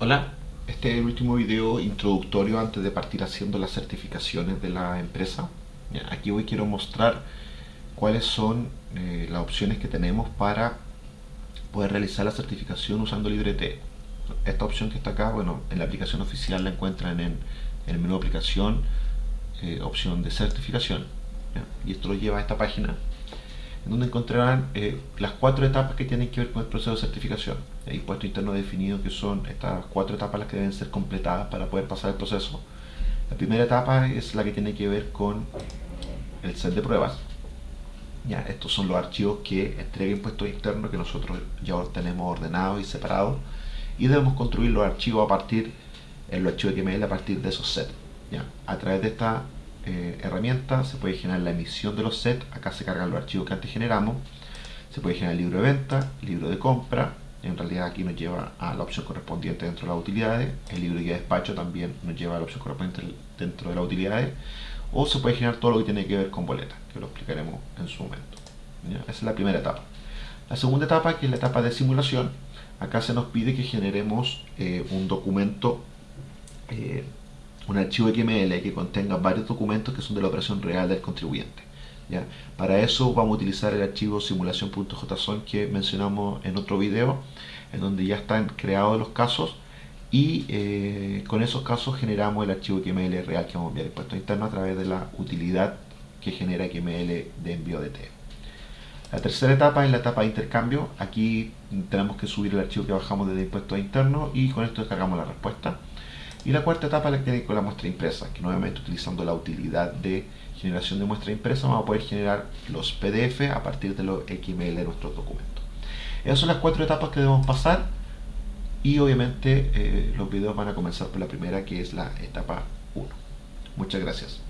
Hola, este es el último video introductorio antes de partir haciendo las certificaciones de la empresa. Aquí hoy quiero mostrar cuáles son eh, las opciones que tenemos para poder realizar la certificación usando LibreT. Esta opción que está acá, bueno, en la aplicación oficial la encuentran en, el menú aplicación, eh, opción de certificación. Y esto lo lleva a esta página donde encontrarán eh, las cuatro etapas que tienen que ver con el proceso de certificación. Hay impuesto interno definido que son estas cuatro etapas las que deben ser completadas para poder pasar el proceso. La primera etapa es la que tiene que ver con el set de pruebas. Ya, estos son los archivos que entrega impuesto interno que nosotros ya tenemos ordenados y separados y debemos construir los archivos a partir en los archivos XML a partir de esos sets. Ya, a través de esta eh, herramienta se puede generar la emisión de los sets, acá se cargan los archivos que antes generamos, se puede generar el libro de venta, libro de compra, en realidad aquí nos lleva a la opción correspondiente dentro de las utilidades, el libro de despacho también nos lleva a la opción correspondiente dentro de las utilidades, o se puede generar todo lo que tiene que ver con boletas, que lo explicaremos en su momento. Esa es la primera etapa. La segunda etapa, que es la etapa de simulación, acá se nos pide que generemos eh, un documento eh, un archivo XML que contenga varios documentos que son de la operación real del contribuyente. Para eso vamos a utilizar el archivo simulación.json que mencionamos en otro video, en donde ya están creados los casos y eh, con esos casos generamos el archivo XML real que vamos a enviar al impuesto interno a través de la utilidad que genera XML de envío de T. La tercera etapa es la etapa de intercambio. Aquí tenemos que subir el archivo que bajamos desde impuestos internos y con esto descargamos la respuesta. Y la cuarta etapa la que con la muestra impresa, que nuevamente utilizando la utilidad de generación de muestra impresa vamos a poder generar los PDF a partir de los XML de nuestros documentos. Esas son las cuatro etapas que debemos pasar y obviamente eh, los videos van a comenzar por la primera que es la etapa 1. Muchas gracias.